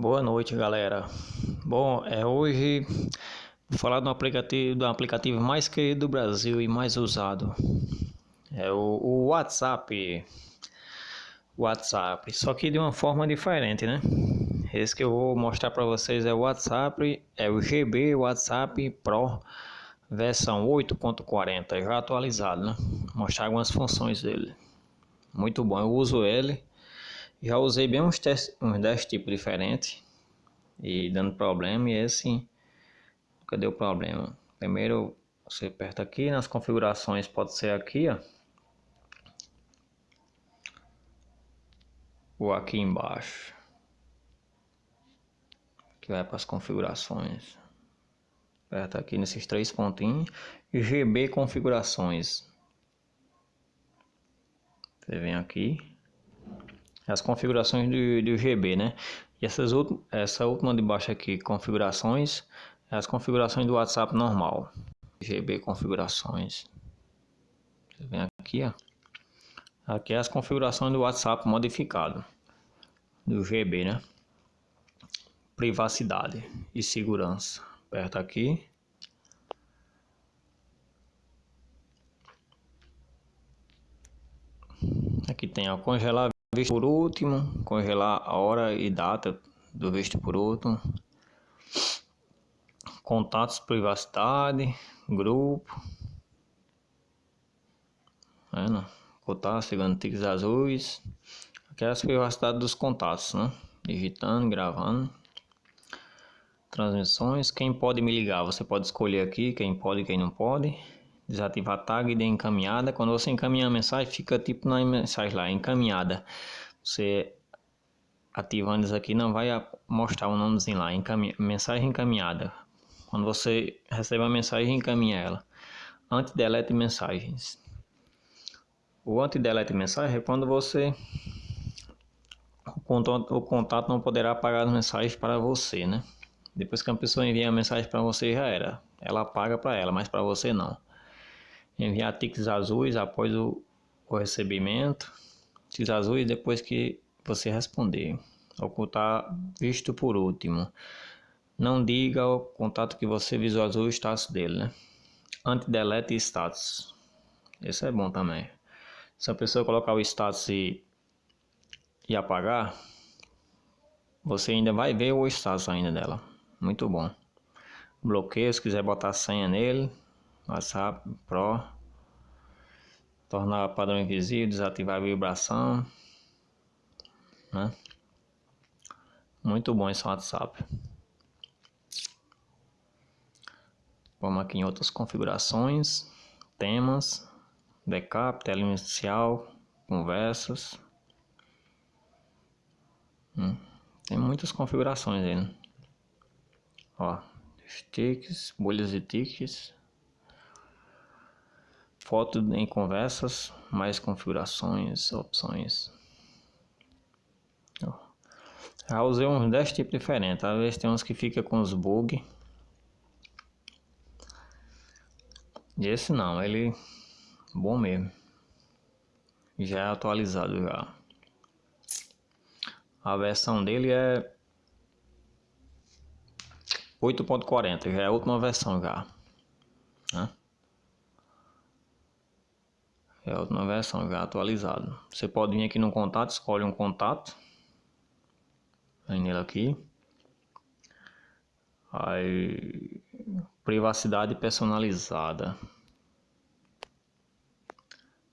Boa noite, galera. Bom, é hoje vou falar do aplicativo, do aplicativo mais querido do Brasil e mais usado. É o, o WhatsApp. WhatsApp, só que de uma forma diferente, né? Esse que eu vou mostrar para vocês é o WhatsApp, é o GB WhatsApp Pro versão 8.40, já atualizado, né? Vou mostrar algumas funções dele. Muito bom, eu uso ele já usei bem uns, uns 10 tipos diferentes e dando problema e esse cadê o problema? Primeiro você aperta aqui nas configurações, pode ser aqui, ó. Ou aqui embaixo. Que vai para as configurações. Aperta aqui nesses três pontinhos. GB configurações. Você vem aqui as configurações do, do GB, né? E essas essa última de baixo aqui, configurações, é as configurações do WhatsApp normal. GB configurações. Você vem aqui, ó. Aqui é as configurações do WhatsApp modificado. Do GB, né? Privacidade e segurança. Aperta aqui. Aqui tem a congelar Visto por último, congelar a hora e data do visto por último. Contatos, privacidade, grupo. Vendo? Contatos, chegando tiques azuis. Aqui é a privacidade dos contatos, né? Digitando, gravando. Transmissões. Quem pode me ligar? Você pode escolher aqui quem pode e quem não pode desativar tag de encaminhada. Quando você encaminha a mensagem, fica tipo na mensagem lá, encaminhada. Você ativando isso aqui não vai mostrar o um nomezinho lá, mensagem encaminhada. Quando você recebe a mensagem, encaminha ela. Anti-delete mensagens. O anti-delete mensagem é quando você o contato, o contato não poderá apagar as mensagens para você, né? Depois que a pessoa envia a mensagem para você já era. Ela apaga para ela, mas para você não enviar tiques azuis após o, o recebimento, tiques azuis depois que você responder, ocultar visto por último. Não diga ao contato que você visualizou o status dele, né? Anti-delete status. Esse é bom também. Se a pessoa colocar o status e, e apagar, você ainda vai ver o status ainda dela. Muito bom. Bloqueio, se quiser botar senha nele, WhatsApp Pro. Tornar padrão invisível, desativar a vibração. Né? Muito bom esse WhatsApp. Vamos aqui em outras configurações, temas, backup, tela inicial, conversas. Hum, tem muitas configurações aí, né? Ó, sticks, bolhas de tickets, Foto em conversas, mais configurações, opções. Já usei uns 10 tipos diferentes. Às vezes tem uns que fica com os bug. E esse não, ele bom mesmo. Já é atualizado já. A versão dele é 8.40, já é a última versão já. Né? É a última versão já atualizada. Você pode vir aqui no contato, escolhe um contato. Aí nele aqui. Aí privacidade personalizada.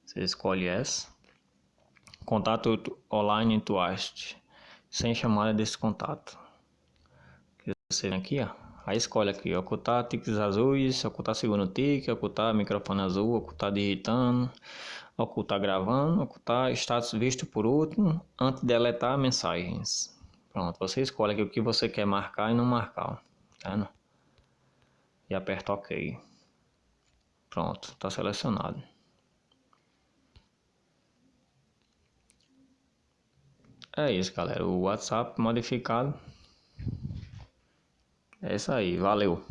Você escolhe essa. Contato online Twist. Sem chamada desse contato. Você vem aqui, ó. Aí escolhe aqui, ocultar tiques azuis, ocultar segundo tique, ocultar microfone azul, ocultar digitando, ocultar gravando, ocultar status visto por último, antes de deletar mensagens. Pronto, você escolhe aqui o que você quer marcar e não marcar, tá? E aperta OK. Pronto, está selecionado. É isso, galera. O WhatsApp modificado é isso aí, valeu.